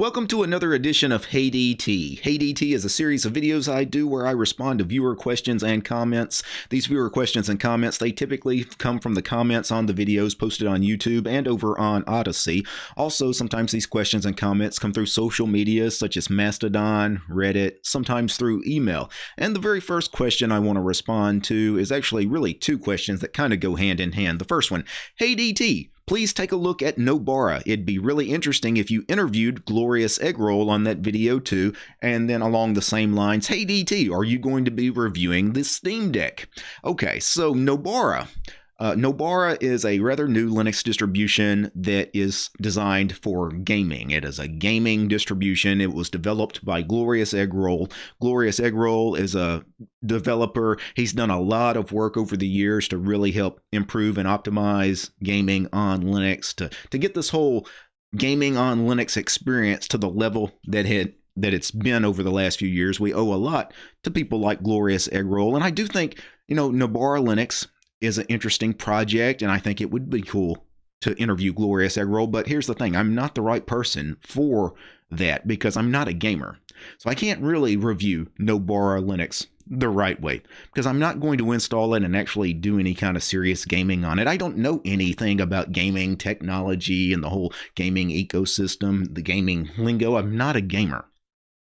Welcome to another edition of Hey DT. Hey DT is a series of videos I do where I respond to viewer questions and comments. These viewer questions and comments, they typically come from the comments on the videos posted on YouTube and over on Odysee. Also, sometimes these questions and comments come through social media such as Mastodon, Reddit, sometimes through email. And the very first question I want to respond to is actually really two questions that kind of go hand in hand. The first one, Hey DT, please take a look at Nobara. It'd be really interesting if you interviewed Glorious Eggroll on that video too. And then along the same lines, hey DT, are you going to be reviewing the Steam Deck? Okay, so Nobara. Uh, Nobara is a rather new Linux distribution that is designed for gaming. It is a gaming distribution. It was developed by Glorious Eggroll. Glorious Eggroll is a developer. He's done a lot of work over the years to really help improve and optimize gaming on Linux to, to get this whole gaming on Linux experience to the level that had that it's been over the last few years. We owe a lot to people like Glorious Eggroll. And I do think, you know, Nobara Linux is an interesting project, and I think it would be cool to interview Glorious Eggroll. But here's the thing I'm not the right person for that because I'm not a gamer. So I can't really review Nobara Linux the right way because I'm not going to install it and actually do any kind of serious gaming on it. I don't know anything about gaming technology and the whole gaming ecosystem, the gaming lingo. I'm not a gamer.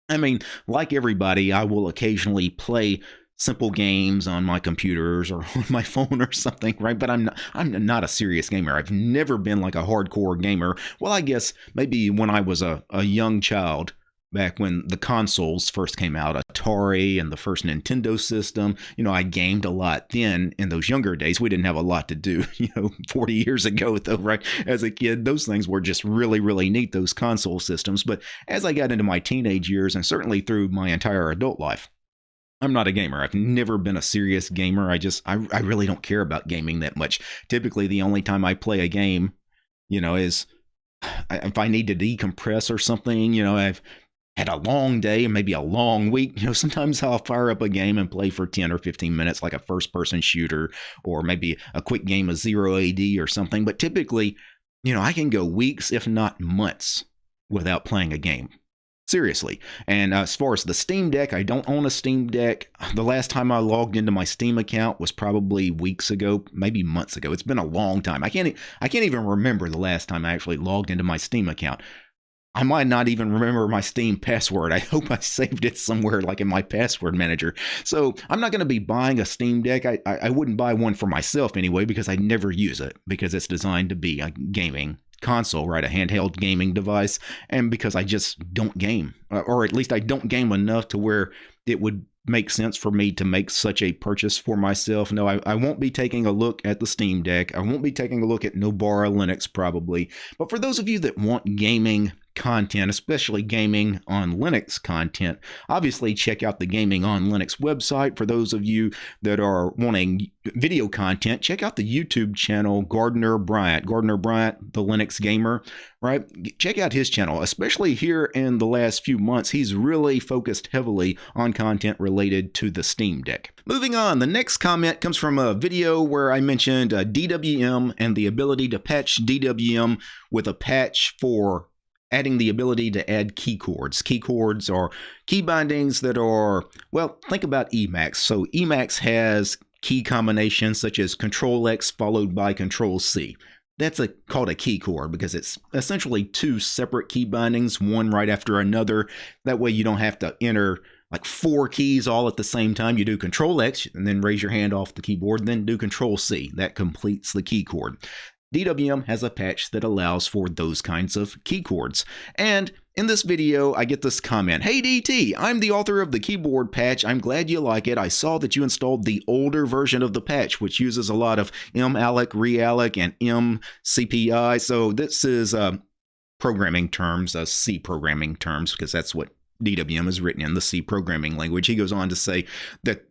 I mean, like everybody, I will occasionally play simple games on my computers or on my phone or something, right? But I'm not, I'm not a serious gamer. I've never been like a hardcore gamer. Well, I guess maybe when I was a, a young child, back when the consoles first came out, Atari and the first Nintendo system, you know, I gamed a lot then in those younger days. We didn't have a lot to do, you know, 40 years ago, though, right? As a kid, those things were just really, really neat, those console systems. But as I got into my teenage years and certainly through my entire adult life, I'm not a gamer. I've never been a serious gamer. I just, I, I really don't care about gaming that much. Typically, the only time I play a game, you know, is if I need to decompress or something, you know, I've had a long day, and maybe a long week. You know, sometimes I'll fire up a game and play for 10 or 15 minutes, like a first person shooter, or maybe a quick game of zero AD or something. But typically, you know, I can go weeks, if not months, without playing a game. Seriously. And uh, as far as the Steam Deck, I don't own a Steam Deck. The last time I logged into my Steam account was probably weeks ago, maybe months ago. It's been a long time. I can't I can't even remember the last time I actually logged into my Steam account. I might not even remember my Steam password. I hope I saved it somewhere like in my password manager. So I'm not going to be buying a Steam Deck. I, I, I wouldn't buy one for myself anyway because I never use it because it's designed to be a gaming console, right? A handheld gaming device. And because I just don't game, uh, or at least I don't game enough to where it would make sense for me to make such a purchase for myself. No, I, I won't be taking a look at the Steam Deck. I won't be taking a look at Nobara Linux probably. But for those of you that want gaming content, especially gaming on Linux content, obviously check out the Gaming on Linux website. For those of you that are wanting video content, check out the YouTube channel Gardiner Bryant. Gardiner Bryant, the Linux gamer, right? Check out his channel, especially here in the last few months. He's really focused heavily on content related to the Steam Deck. Moving on, the next comment comes from a video where I mentioned uh, DWM and the ability to patch DWM with a patch for adding the ability to add key chords. Key chords are key bindings that are, well, think about Emacs. So Emacs has key combinations such as Control X followed by Control C. That's a, called a key chord because it's essentially two separate key bindings, one right after another. That way you don't have to enter like four keys all at the same time. You do Control X and then raise your hand off the keyboard, then do Control C. That completes the key chord. DWM has a patch that allows for those kinds of key chords. And in this video, I get this comment, Hey DT, I'm the author of the keyboard patch. I'm glad you like it. I saw that you installed the older version of the patch, which uses a lot of malloc, realloc, and memcpy. So this is uh, programming terms, uh, C programming terms, because that's what DWM is written in, the C programming language. He goes on to say that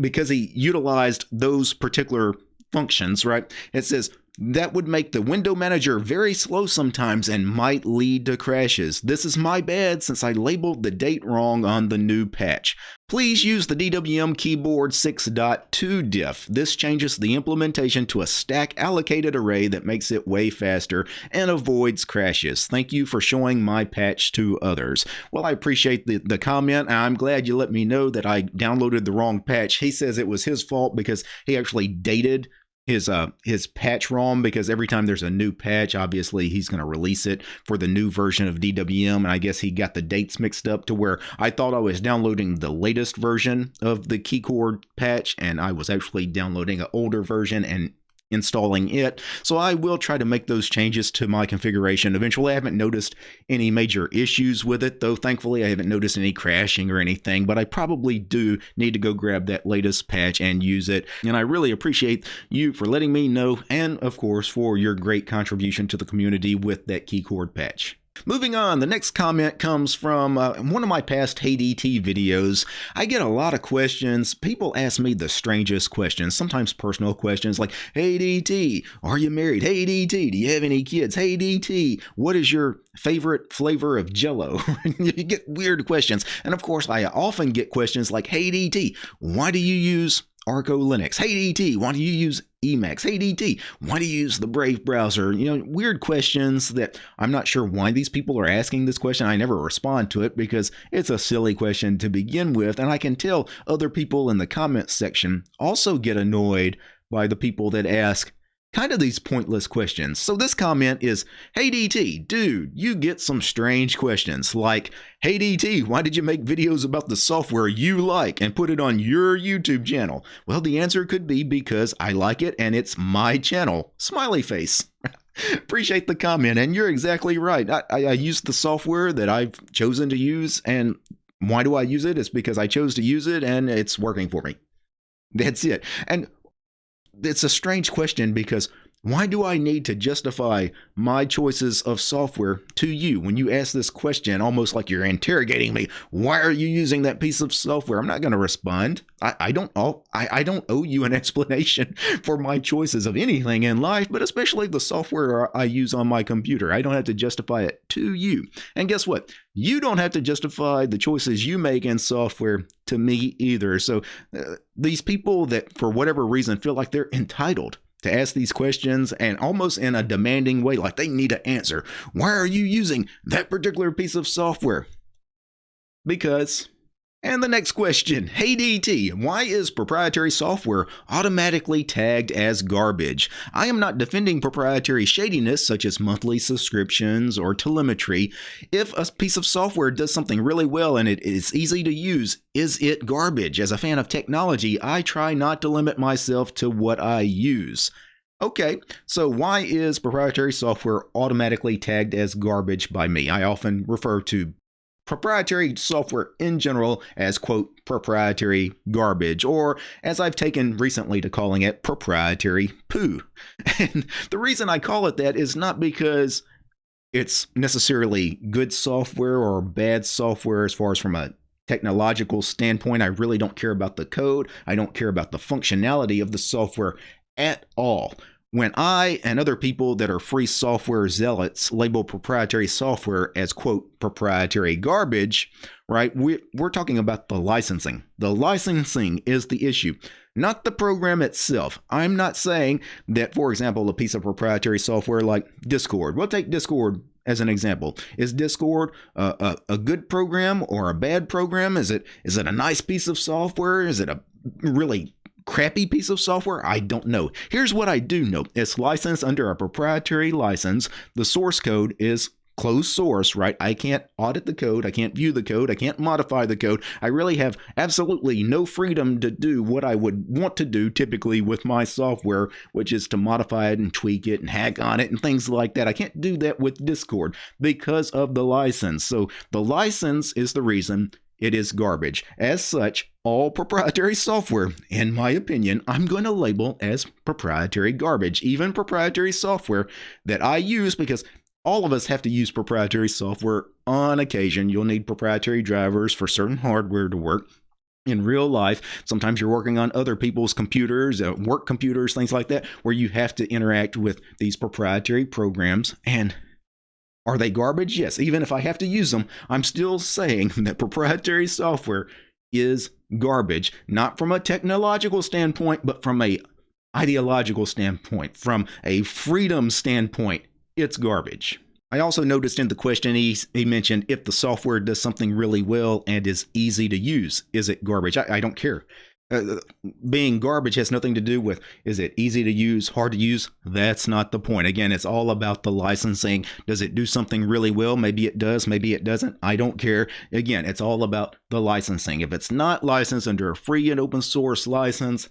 because he utilized those particular functions, right? It says that would make the window manager very slow sometimes and might lead to crashes. This is my bad since I labeled the date wrong on the new patch. Please use the DWM keyboard 6.2 diff. This changes the implementation to a stack allocated array that makes it way faster and avoids crashes. Thank you for showing my patch to others. Well, I appreciate the, the comment. I'm glad you let me know that I downloaded the wrong patch. He says it was his fault because he actually dated his uh his patch ROM because every time there's a new patch, obviously he's going to release it for the new version of DWM, and I guess he got the dates mixed up to where I thought I was downloading the latest version of the keychord patch, and I was actually downloading an older version, and installing it. So I will try to make those changes to my configuration. Eventually, I haven't noticed any major issues with it, though thankfully I haven't noticed any crashing or anything, but I probably do need to go grab that latest patch and use it. And I really appreciate you for letting me know and, of course, for your great contribution to the community with that keychord patch. Moving on, the next comment comes from uh, one of my past HeyDT videos. I get a lot of questions. People ask me the strangest questions, sometimes personal questions like, Hey DT, are you married? Hey DT, do you have any kids? Hey DT, what is your favorite flavor of jello? you get weird questions. And of course, I often get questions like, Hey DT, why do you use Arco Linux. Hey DT, why do you use Emacs? Hey DT, why do you use the Brave browser? You know, weird questions that I'm not sure why these people are asking this question. I never respond to it because it's a silly question to begin with. And I can tell other people in the comments section also get annoyed by the people that ask, kind of these pointless questions. So this comment is, Hey DT, dude, you get some strange questions like, Hey DT, why did you make videos about the software you like and put it on your YouTube channel? Well, the answer could be because I like it and it's my channel. Smiley face. Appreciate the comment, and you're exactly right. I, I, I use the software that I've chosen to use, and why do I use it? It's because I chose to use it and it's working for me. That's it. And it's a strange question because why do I need to justify my choices of software to you when you ask this question almost like you're interrogating me? Why are you using that piece of software? I'm not going to respond. I, I don't owe, I, I don't owe you an explanation for my choices of anything in life, but especially the software I use on my computer. I don't have to justify it to you. And guess what? You don't have to justify the choices you make in software to me either. So uh, these people that, for whatever reason, feel like they're entitled to ask these questions and almost in a demanding way, like they need an answer. Why are you using that particular piece of software? Because and the next question Hey DT, why is proprietary software automatically tagged as garbage? I am not defending proprietary shadiness such as monthly subscriptions or telemetry. If a piece of software does something really well and it is easy to use, is it garbage? As a fan of technology, I try not to limit myself to what I use. Okay, so why is proprietary software automatically tagged as garbage by me? I often refer to proprietary software in general as quote proprietary garbage or as I've taken recently to calling it proprietary poo. And the reason I call it that is not because it's necessarily good software or bad software as far as from a technological standpoint. I really don't care about the code. I don't care about the functionality of the software at all when I and other people that are free software zealots label proprietary software as quote proprietary garbage, right? We, we're talking about the licensing. The licensing is the issue, not the program itself. I'm not saying that, for example, a piece of proprietary software like Discord, we'll take Discord as an example. Is Discord a, a, a good program or a bad program? Is it is it a nice piece of software? Is it a really crappy piece of software? I don't know. Here's what I do know it's licensed under a proprietary license. The source code is closed source, right? I can't audit the code. I can't view the code. I can't modify the code. I really have absolutely no freedom to do what I would want to do typically with my software, which is to modify it and tweak it and hack on it and things like that. I can't do that with Discord because of the license. So the license is the reason it is garbage. As such, all proprietary software, in my opinion, I'm going to label as proprietary garbage. Even proprietary software that I use because all of us have to use proprietary software on occasion. You'll need proprietary drivers for certain hardware to work. in real life. Sometimes you're working on other people's computers, uh, work computers, things like that, where you have to interact with these proprietary programs. And are they garbage? Yes. Even if I have to use them, I'm still saying that proprietary software is garbage, not from a technological standpoint, but from a ideological standpoint, from a freedom standpoint, it's garbage. I also noticed in the question he, he mentioned if the software does something really well and is easy to use, is it garbage? I, I don't care. Uh, being garbage has nothing to do with is it easy to use, hard to use? That's not the point. Again, it's all about the licensing. Does it do something really well? Maybe it does, maybe it doesn't. I don't care. Again, it's all about the licensing. If it's not licensed under a free and open source license,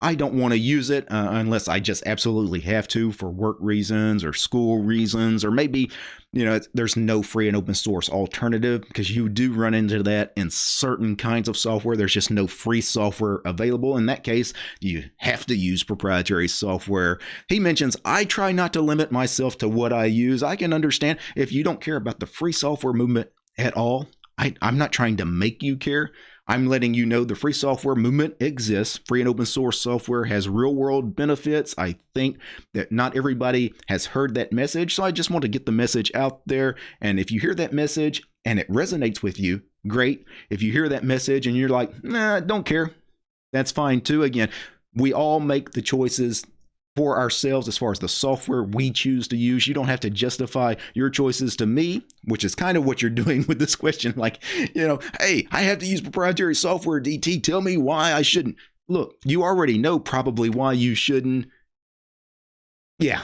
I don't want to use it uh, unless I just absolutely have to for work reasons or school reasons, or maybe, you know, there's no free and open source alternative because you do run into that in certain kinds of software. There's just no free software available. In that case, you have to use proprietary software. He mentions, I try not to limit myself to what I use. I can understand if you don't care about the free software movement at all. I, I'm not trying to make you care. I'm letting you know the free software movement exists. Free and open source software has real world benefits. I think that not everybody has heard that message. So I just want to get the message out there. And if you hear that message and it resonates with you, great. If you hear that message and you're like, nah, don't care, that's fine too. Again, we all make the choices for ourselves as far as the software we choose to use. You don't have to justify your choices to me, which is kind of what you're doing with this question. Like, you know, hey, I have to use proprietary software, DT. Tell me why I shouldn't. Look, you already know probably why you shouldn't. Yeah.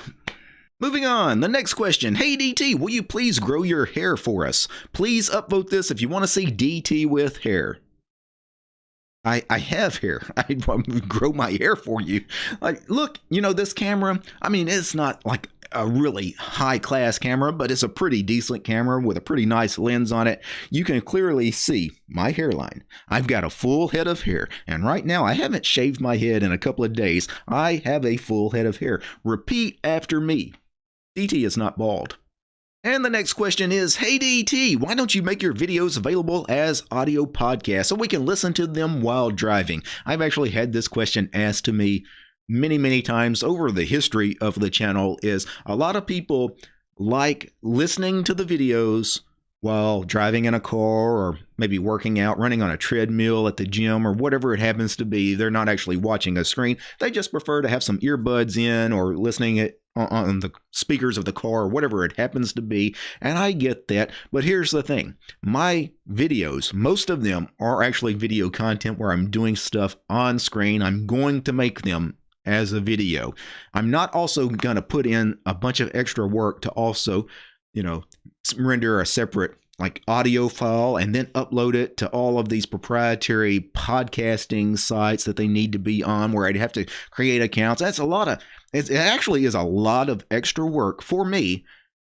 Moving on, the next question. Hey DT, will you please grow your hair for us? Please upvote this if you want to see DT with hair. I, I have hair. I grow my hair for you. Like, look, you know, this camera, I mean, it's not like a really high class camera, but it's a pretty decent camera with a pretty nice lens on it. You can clearly see my hairline. I've got a full head of hair, and right now I haven't shaved my head in a couple of days. I have a full head of hair. Repeat after me. DT is not bald. And the next question is Hey DT, why don't you make your videos available as audio podcasts so we can listen to them while driving? I've actually had this question asked to me many, many times over the history of the channel is a lot of people like listening to the videos while driving in a car or maybe working out, running on a treadmill at the gym or whatever it happens to be. They're not actually watching a screen. They just prefer to have some earbuds in or listening it on the speakers of the car or whatever it happens to be. And I get that. But here's the thing my videos, most of them are actually video content where I'm doing stuff on screen. I'm going to make them as a video. I'm not also going to put in a bunch of extra work to also you know, render a separate like audio file and then upload it to all of these proprietary podcasting sites that they need to be on where I'd have to create accounts. That's a lot of it actually is a lot of extra work for me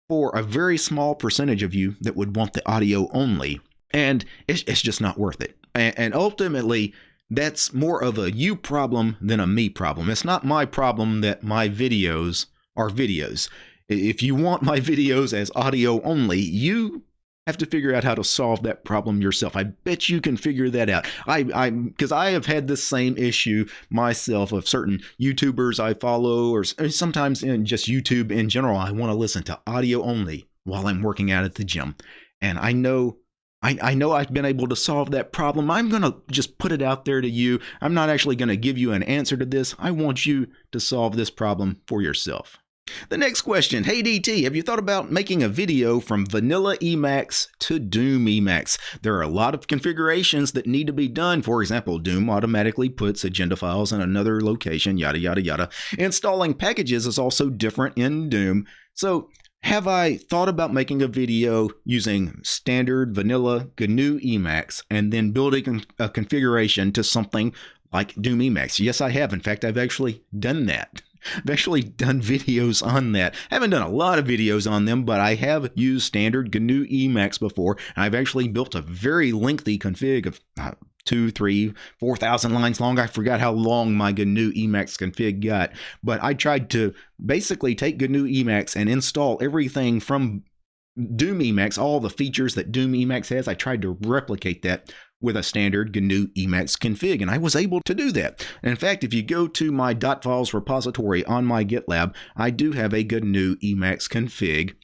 for a very small percentage of you that would want the audio only. And it's, it's just not worth it. And, and ultimately, that's more of a you problem than a me problem. It's not my problem that my videos are videos. If you want my videos as audio only, you have to figure out how to solve that problem yourself. I bet you can figure that out. I I because I have had the same issue myself of certain YouTubers I follow or sometimes in just YouTube in general. I want to listen to audio only while I'm working out at the gym. And I know I, I know I've been able to solve that problem. I'm going to just put it out there to you. I'm not actually going to give you an answer to this. I want you to solve this problem for yourself. The next question Hey DT, have you thought about making a video from vanilla Emacs to Doom Emacs? There are a lot of configurations that need to be done. For example, Doom automatically puts agenda files in another location, yada, yada, yada. Installing packages is also different in Doom. So, have I thought about making a video using standard vanilla GNU Emacs and then building a configuration to something like Doom Emacs? Yes, I have. In fact, I've actually done that. I've actually done videos on that. I haven't done a lot of videos on them, but I have used standard GNU Emacs before. And I've actually built a very lengthy config of uh, two, three, four thousand lines long. I forgot how long my GNU Emacs config got, but I tried to basically take GNU Emacs and install everything from Doom Emacs, all the features that Doom Emacs has. I tried to replicate that with a standard GNU Emacs config, and I was able to do that. And in fact, if you go to my .files repository on my GitLab, I do have a GNU Emacs config.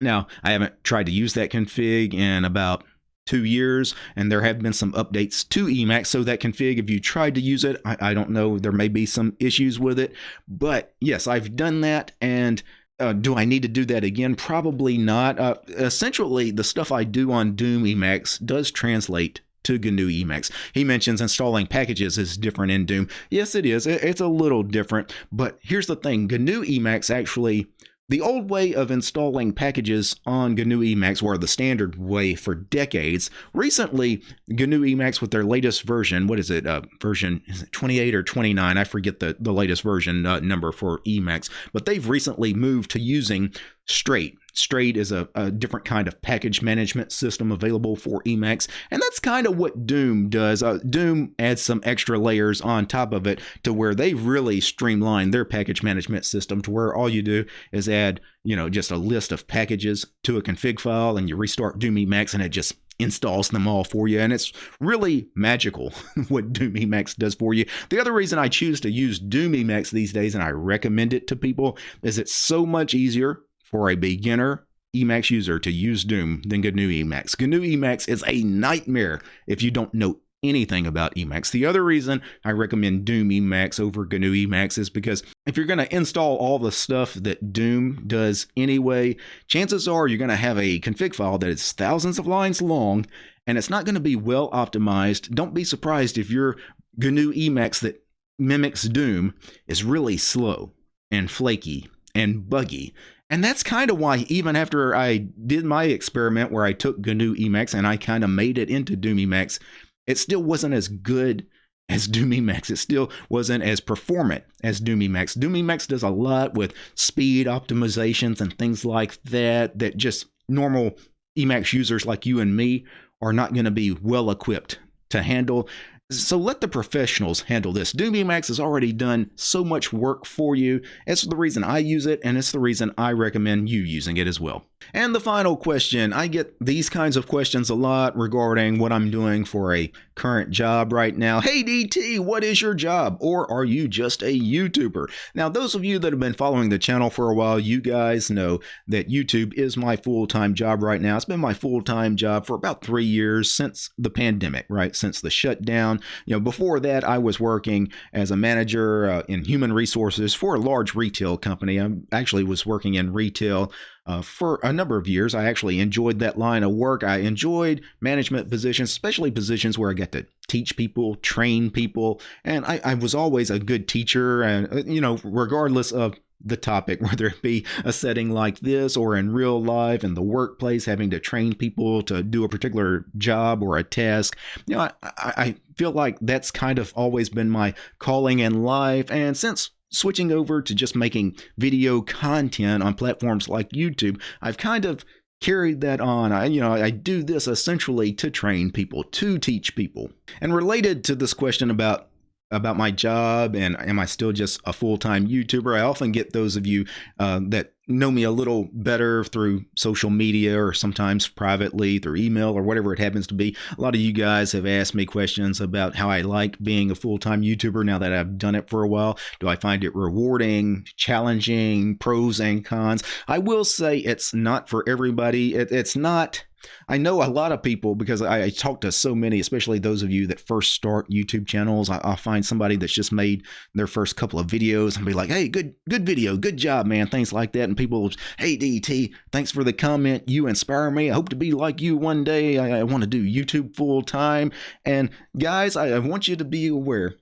Now, I haven't tried to use that config in about two years, and there have been some updates to Emacs. So that config, if you tried to use it, I, I don't know, there may be some issues with it. But yes, I've done that, and uh, do I need to do that again? Probably not. Uh, essentially, the stuff I do on Doom Emacs does translate to GNU Emacs. He mentions installing packages is different in Doom. Yes, it is. It's a little different. But here's the thing GNU Emacs actually the old way of installing packages on GNU Emacs were the standard way for decades. Recently, GNU Emacs with their latest version, what is it, uh, version is it 28 or 29? I forget the, the latest version uh, number for Emacs, but they've recently moved to using Straight. Straight is a, a, different kind of package management system available for Emacs, and that's kind of what Doom does. Uh, Doom adds some extra layers on top of it to where they really streamline their package management system to where all you do is add, you know, just a list of packages to a config file, and you restart Doom Emacs, and it just installs them all for you and it's really magical what Doom Emacs does for you. The other reason I choose to use Doom Emacs these days and I recommend it to people is it's so much easier for a beginner Emacs user to use Doom than GNU Emacs. GNU Emacs is a nightmare if you don't know anything about Emacs. The other reason I recommend Doom Emacs over GNU Emacs is because if you're going to install all the stuff that Doom does anyway, chances are you're going to have a config file that is thousands of lines long and it's not going to be well optimized. Don't be surprised if your GNU Emacs that mimics Doom is really slow and flaky and buggy and that's kind of why, even after I did my experiment where I took GNU Emacs and I kind of made it into Doom Emacs, it still wasn't as good as Doom Emacs. It still wasn't as performant as Doom Emacs. Doom Emacs does a lot with speed optimizations and things like that, that just normal Emacs users like you and me are not going to be well equipped to handle. So let the professionals handle this. Doom Emacs has already done so much work for you. It's the reason I use it, and it's the reason I recommend you using it as well. And the final question I get these kinds of questions a lot regarding what I'm doing for a current job right now. Hey, DT, what is your job? Or are you just a YouTuber? Now, those of you that have been following the channel for a while, you guys know that YouTube is my full time job right now. It's been my full time job for about three years since the pandemic, right? Since the shutdown. You know, before that, I was working as a manager uh, in human resources for a large retail company. I actually was working in retail uh, for a number of years. I actually enjoyed that line of work. I enjoyed management positions, especially positions where I get to teach people, train people, and I, I was always a good teacher. And uh, you know, regardless of the topic, whether it be a setting like this or in real life in the workplace, having to train people to do a particular job or a task. You know, I, I feel like that's kind of always been my calling in life. And since switching over to just making video content on platforms like YouTube, I've kind of carried that on. I, you know, I do this essentially to train people, to teach people. And related to this question about about my job and am I still just a full time YouTuber? I often get those of you uh, that know me a little better through social media or sometimes privately through email or whatever it happens to be. A lot of you guys have asked me questions about how I like being a full time YouTuber now that I've done it for a while. Do I find it rewarding, challenging, pros and cons? I will say it's not for everybody. It, it's not I know a lot of people because I, I, talk to so many, especially those of you that first start YouTube channels. I, will find somebody that's just made their first couple of videos and be like, "Hey, good, good video, good job, man," things like that. And people, "Hey, DT, thanks for the comment. You inspire me. I hope to be like you one day. I, I want to do YouTube full time." And guys, I, I want you to be aware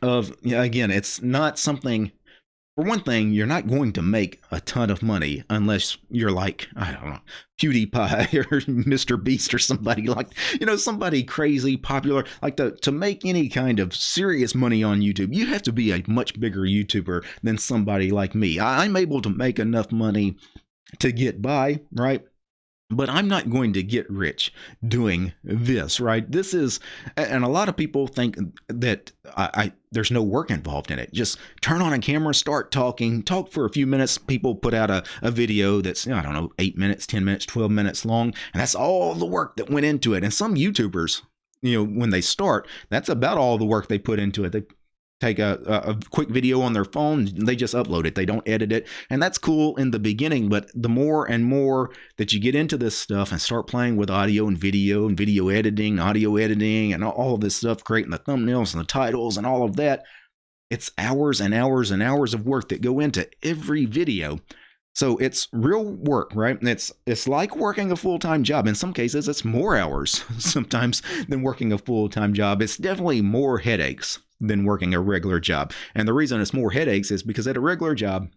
of again, it's not something for one thing, you're not going to make a ton of money unless you're like, I don't know, PewDiePie or Mr. Beast or somebody like, you know, somebody crazy, popular. Like to, to make any kind of serious money on YouTube, you have to be a much bigger YouTuber than somebody like me. I'm able to make enough money to get by, right? But I'm not going to get rich doing this, right? This is, and a lot of people think that I, I, there's no work involved in it. Just turn on a camera, start talking, talk for a few minutes. People put out a, a video that's, I don't know, eight minutes, 10 minutes, 12 minutes long, and that's all the work that went into it. And some YouTubers, you know, when they start, that's about all the work they put into it. They take a, a, quick video on their phone they just upload it they don't edit it and that's cool in the beginning but the more and more that you get into this stuff and start playing with audio and video and video editing audio editing and all of this stuff creating the thumbnails and the titles and all of that it's hours and hours and hours of work that go into every video so it's real work, right? It's it's like working a full-time job. In some cases, it's more hours sometimes than working a full-time job. It's definitely more headaches than working a regular job. And the reason it's more headaches is because at a regular job,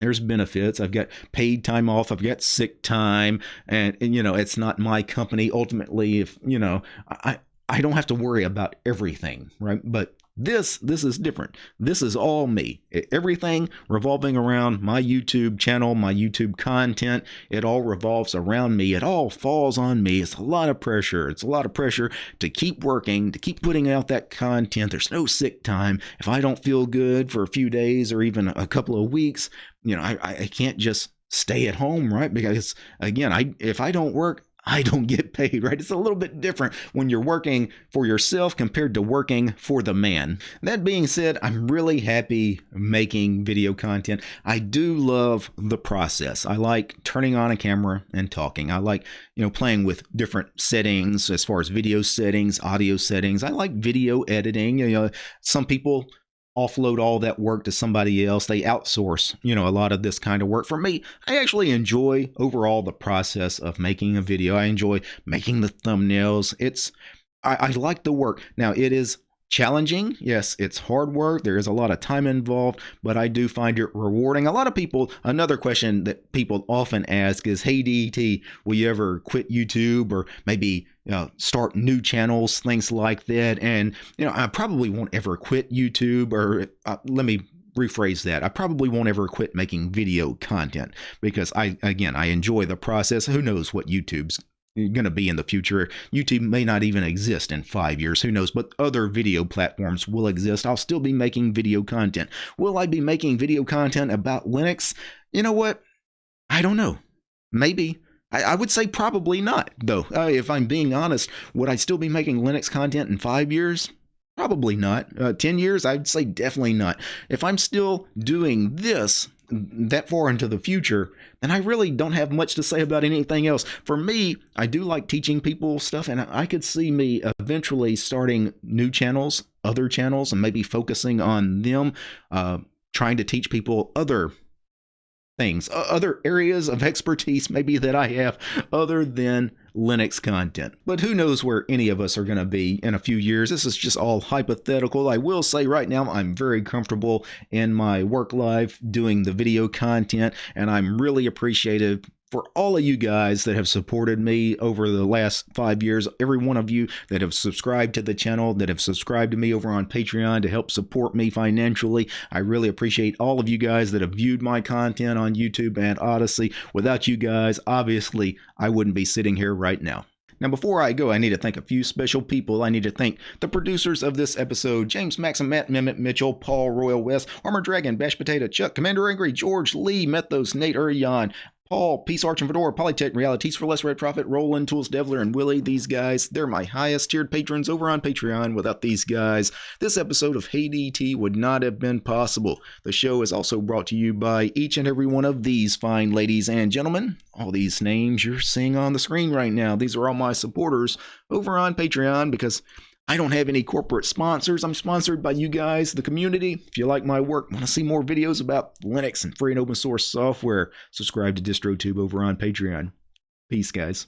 there's benefits. I've got paid time off. I've got sick time, and, and you know it's not my company. Ultimately, if you know, I I don't have to worry about everything, right? But this this is different. This is all me. Everything revolving around my YouTube channel, my YouTube content, it all revolves around me. It all falls on me. It's a lot of pressure. It's a lot of pressure to keep working, to keep putting out that content. There's no sick time. If I don't feel good for a few days or even a couple of weeks, you know, I, I can't just stay at home, right? Because again, I if I don't work, I don't get paid, right? It's a little bit different when you're working for yourself compared to working for the man. That being said, I'm really happy making video content. I do love the process. I like turning on a camera and talking. I like, you know, playing with different settings as far as video settings, audio settings. I like video editing. You know, some people offload all that work to somebody else. They outsource, you know, a lot of this kind of work. For me, I actually enjoy overall the process of making a video. I enjoy making the thumbnails. It's I, I like the work. Now it is challenging. Yes, it's hard work. There is a lot of time involved, but I do find it rewarding. A lot of people, another question that people often ask is, Hey, DET, will you ever quit YouTube or maybe you know, start new channels, things like that? And, you know, I probably won't ever quit YouTube or uh, let me rephrase that. I probably won't ever quit making video content because I, again, I enjoy the process. Who knows what YouTube's going to be in the future. YouTube may not even exist in five years. Who knows? But other video platforms will exist. I'll still be making video content. Will I be making video content about Linux? You know what? I don't know. Maybe. I, I would say probably not, though. Uh, if I'm being honest, would I still be making Linux content in five years? Probably not. Uh, 10 years? I'd say definitely not. If I'm still doing this, that far into the future, then I really don't have much to say about anything else. For me, I do like teaching people stuff, and I could see me eventually starting new channels, other channels, and maybe focusing on them, uh, trying to teach people other things, other areas of expertise maybe that I have other than Linux content. But who knows where any of us are going to be in a few years. This is just all hypothetical. I will say right now I'm very comfortable in my work life doing the video content and I'm really appreciative for all of you guys that have supported me over the last five years, every one of you that have subscribed to the channel, that have subscribed to me over on Patreon to help support me financially. I really appreciate all of you guys that have viewed my content on YouTube and Odysee. Without you guys, obviously, I wouldn't be sitting here right now. Now, before I go, I need to thank a few special people. I need to thank the producers of this episode James Maxim, Matt Mehmet Mitchell, Paul Royal West, Armor Dragon, Bash Potato, Chuck, Commander Angry, George Lee, Methos, Nate Urian, Paul, Peace Arch and Fedora, Polytech, Realities for Less Red Profit, Roland, Tools, Devler, and Willie. These guys, they're my highest tiered patrons over on Patreon. Without these guys, this episode of Hey DT would not have been possible. The show is also brought to you by each and every one of these fine ladies and gentlemen. All these names you're seeing on the screen right now, these are all my supporters over on Patreon because I don't have any corporate sponsors. I'm sponsored by you guys, the community. If you like my work, want to see more videos about Linux and free and open source software, subscribe to DistroTube over on Patreon. Peace, guys.